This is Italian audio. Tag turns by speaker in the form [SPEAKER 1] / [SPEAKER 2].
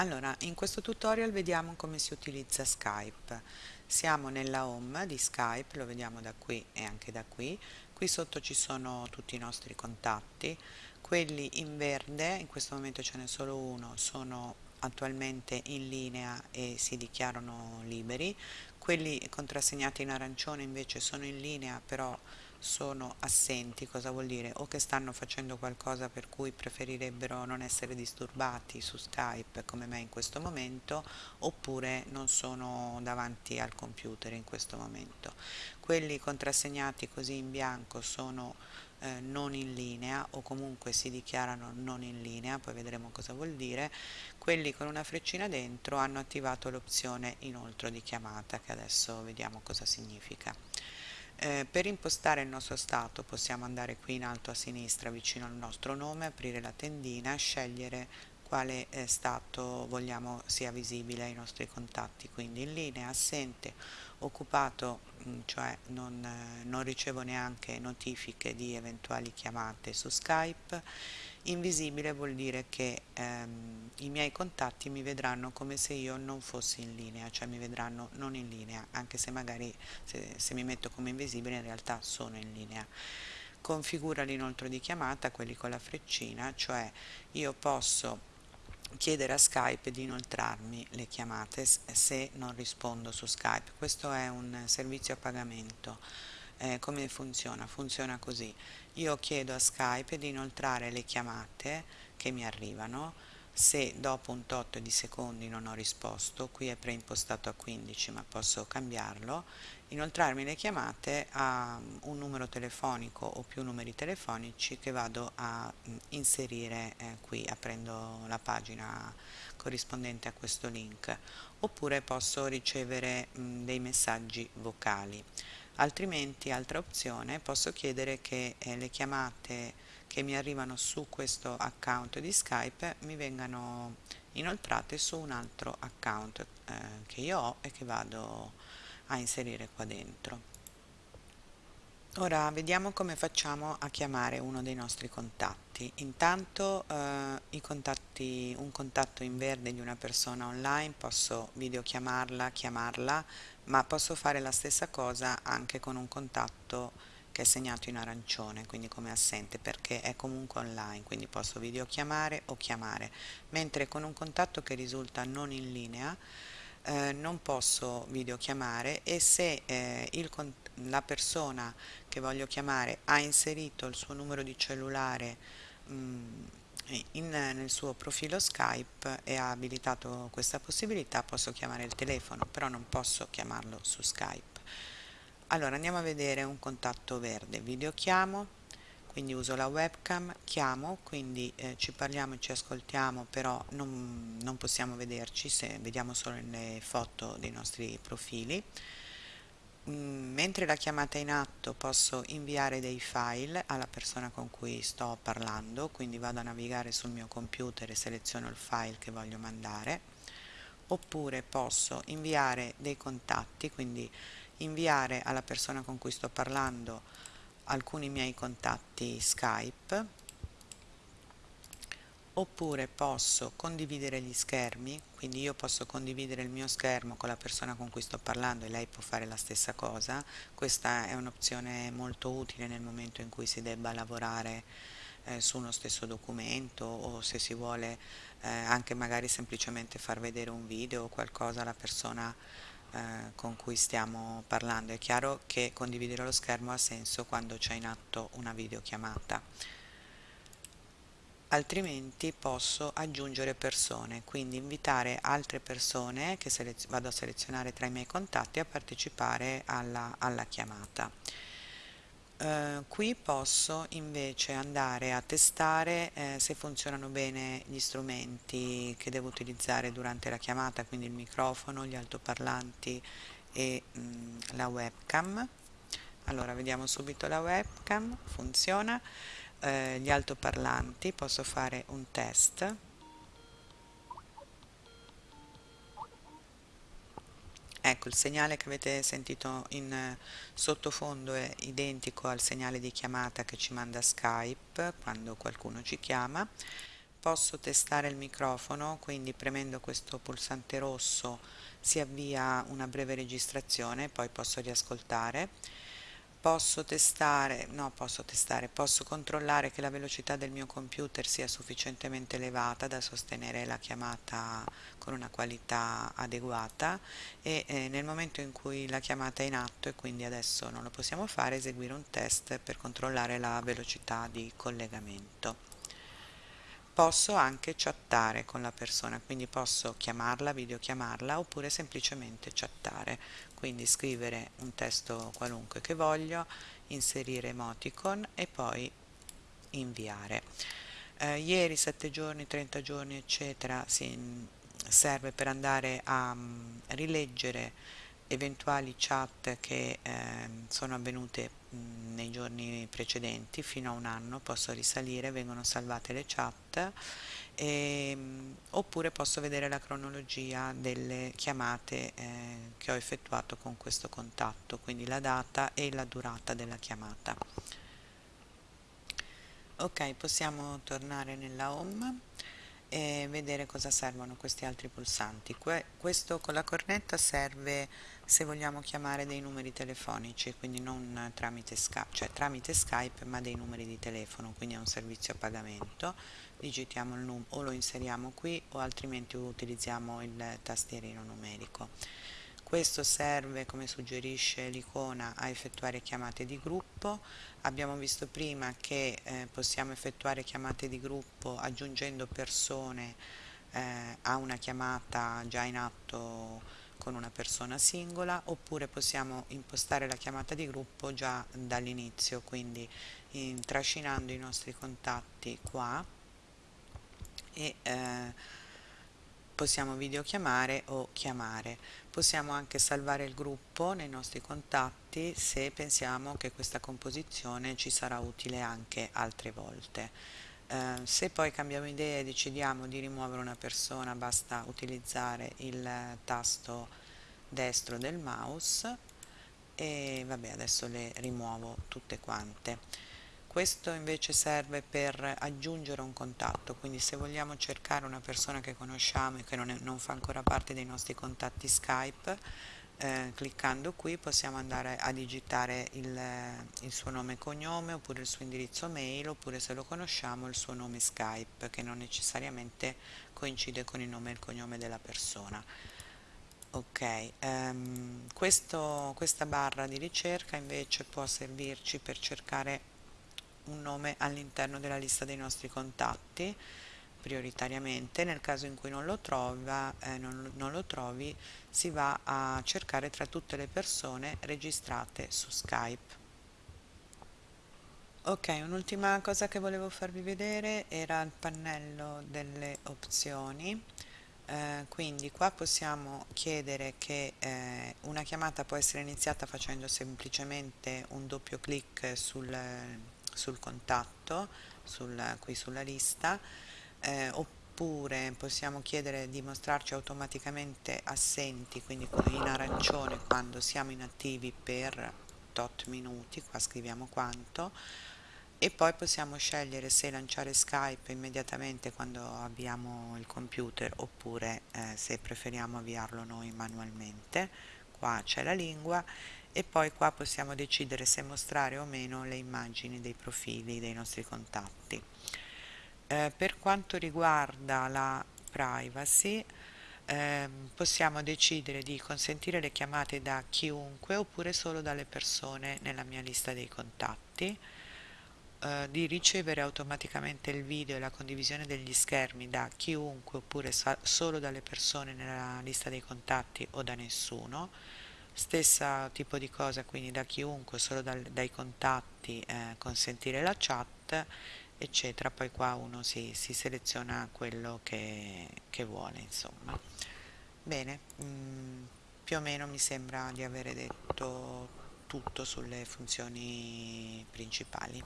[SPEAKER 1] Allora, in questo tutorial vediamo come si utilizza Skype. Siamo nella home di Skype, lo vediamo da qui e anche da qui. Qui sotto ci sono tutti i nostri contatti. Quelli in verde, in questo momento ce n'è solo uno, sono attualmente in linea e si dichiarano liberi. Quelli contrassegnati in arancione invece sono in linea, però sono assenti, cosa vuol dire? O che stanno facendo qualcosa per cui preferirebbero non essere disturbati su Skype come me in questo momento, oppure non sono davanti al computer in questo momento. Quelli contrassegnati così in bianco sono eh, non in linea o comunque si dichiarano non in linea, poi vedremo cosa vuol dire. Quelli con una freccina dentro hanno attivato l'opzione inoltre di chiamata, che adesso vediamo cosa significa. Eh, per impostare il nostro stato possiamo andare qui in alto a sinistra vicino al nostro nome, aprire la tendina, scegliere quale eh, stato vogliamo sia visibile ai nostri contatti, quindi in linea, assente, occupato, mm, cioè non, eh, non ricevo neanche notifiche di eventuali chiamate su Skype, Invisibile vuol dire che ehm, i miei contatti mi vedranno come se io non fossi in linea, cioè mi vedranno non in linea, anche se magari se, se mi metto come invisibile in realtà sono in linea. Configura l'inoltro di chiamata, quelli con la freccina, cioè io posso chiedere a Skype di inoltrarmi le chiamate se non rispondo su Skype. Questo è un servizio a pagamento eh, come funziona? Funziona così. Io chiedo a Skype di inoltrare le chiamate che mi arrivano se dopo un tot di secondi non ho risposto, qui è preimpostato a 15 ma posso cambiarlo, inoltrarmi le chiamate a un numero telefonico o più numeri telefonici che vado a mm, inserire eh, qui aprendo la pagina corrispondente a questo link oppure posso ricevere mh, mm, dei messaggi vocali altrimenti altra opzione posso chiedere che eh, le chiamate che mi arrivano su questo account di Skype mi vengano inoltrate su un altro account eh, che io ho e che vado a inserire qua dentro. Ora vediamo come facciamo a chiamare uno dei nostri contatti. Intanto eh, contatti, un contatto in verde di una persona online posso videochiamarla, chiamarla ma posso fare la stessa cosa anche con un contatto che è segnato in arancione, quindi come assente, perché è comunque online, quindi posso videochiamare o chiamare, mentre con un contatto che risulta non in linea eh, non posso videochiamare e se eh, il, la persona che voglio chiamare ha inserito il suo numero di cellulare mh, mm, in, nel suo profilo Skype e ha abilitato questa possibilità posso chiamare il telefono però non posso chiamarlo su Skype. Allora andiamo a vedere un contatto verde. Videochiamo quindi uso la webcam chiamo quindi eh, ci parliamo e ci ascoltiamo però non, non possiamo vederci se vediamo solo le foto dei nostri profili mentre la chiamata è in atto posso inviare dei file alla persona con cui sto parlando, quindi vado a navigare sul mio computer e seleziono il file che voglio mandare, oppure posso inviare dei contatti, quindi inviare alla persona con cui sto parlando alcuni miei contatti Skype oppure posso condividere gli schermi, quindi io posso condividere il mio schermo con la persona con cui sto parlando e lei può fare la stessa cosa. Questa è un'opzione molto utile nel momento in cui si debba lavorare eh, su uno stesso documento o se si vuole eh, anche magari semplicemente far vedere un video o qualcosa alla persona eh, con cui stiamo parlando. È chiaro che condividere lo schermo ha senso quando c'è in atto una videochiamata altrimenti posso aggiungere persone, quindi invitare altre persone che vado a selezionare tra i miei contatti a partecipare alla, alla chiamata. Uh, qui posso invece andare a testare eh, se funzionano bene gli strumenti che devo utilizzare durante la chiamata, quindi il microfono, gli altoparlanti e mh, mm, la webcam. Allora vediamo subito la webcam, funziona eh, gli altoparlanti posso fare un test. Ecco il segnale che avete sentito in eh, sottofondo è identico al segnale di chiamata che ci manda Skype quando qualcuno ci chiama. Posso testare il microfono quindi premendo questo pulsante rosso si avvia una breve registrazione poi posso riascoltare posso testare, no posso testare, posso controllare che la velocità del mio computer sia sufficientemente elevata da sostenere la chiamata con una qualità adeguata e eh, nel momento in cui la chiamata è in atto e quindi adesso non lo possiamo fare eseguire un test per controllare la velocità di collegamento posso anche chattare con la persona, quindi posso chiamarla, videochiamarla oppure semplicemente chattare, quindi scrivere un testo qualunque che voglio, inserire emoticon e poi inviare. Eh, ieri 7 giorni, 30 giorni eccetera si, serve per andare a um, rileggere eventuali chat che eh, sono avvenute mh, nei giorni precedenti fino a un anno posso risalire vengono salvate le chat e, mh, oppure posso vedere la cronologia delle chiamate eh, che ho effettuato con questo contatto quindi la data e la durata della chiamata. Ok possiamo tornare nella home e vedere cosa servono questi altri pulsanti. Que questo con la cornetta serve se vogliamo chiamare dei numeri telefonici, quindi non tramite Skype, cioè tramite Skype ma dei numeri di telefono, quindi è un servizio a pagamento. Digitiamo il numero o lo inseriamo qui o altrimenti utilizziamo il tastierino numerico. Questo serve, come suggerisce l'icona, a effettuare chiamate di gruppo. Abbiamo visto prima che eh, possiamo effettuare chiamate di gruppo aggiungendo persone eh, a una chiamata già in atto con una persona singola oppure possiamo impostare la chiamata di gruppo già dall'inizio, quindi in, trascinando i nostri contatti qua e eh, possiamo videochiamare o chiamare. Possiamo anche salvare il gruppo nei nostri contatti se pensiamo che questa composizione ci sarà utile anche altre volte. Eh, se poi cambiamo idea e decidiamo di rimuovere una persona basta utilizzare il tasto destro del mouse e vabbè adesso le rimuovo tutte quante questo invece serve per aggiungere un contatto, quindi se vogliamo cercare una persona che conosciamo e che non, è, non fa ancora parte dei nostri contatti Skype, eh, cliccando qui possiamo andare a digitare il, il, suo nome e cognome oppure il suo indirizzo mail oppure se lo conosciamo il suo nome Skype che non necessariamente coincide con il nome e il cognome della persona. Ok, um, questo, questa barra di ricerca invece può servirci per cercare un nome all'interno della lista dei nostri contatti prioritariamente. Nel caso in cui non lo, trova, eh, non, non lo trovi si va a cercare tra tutte le persone registrate su Skype. Ok un'ultima cosa che volevo farvi vedere era il pannello delle opzioni. Eh, quindi qua possiamo chiedere che eh, una chiamata può essere iniziata facendo semplicemente un doppio clic sul sul contatto sul, qui sulla lista eh, oppure possiamo chiedere di mostrarci automaticamente assenti quindi in arancione quando siamo inattivi per tot minuti qua scriviamo quanto e poi possiamo scegliere se lanciare Skype immediatamente quando abbiamo il computer oppure eh, se preferiamo avviarlo noi manualmente. Qua c'è la lingua e poi qua possiamo decidere se mostrare o meno le immagini dei profili dei nostri contatti. Eh, per quanto riguarda la privacy eh, possiamo decidere di consentire le chiamate da chiunque oppure solo dalle persone nella mia lista dei contatti eh, di ricevere automaticamente il video e la condivisione degli schermi da chiunque oppure solo dalle persone nella lista dei contatti o da nessuno stessa tipo di cosa quindi da chiunque solo dal, dai contatti eh, consentire la chat eccetera. Poi qua uno si, si seleziona quello che, che vuole insomma. Bene mh, mm, più o meno mi sembra di avere detto tutto sulle funzioni principali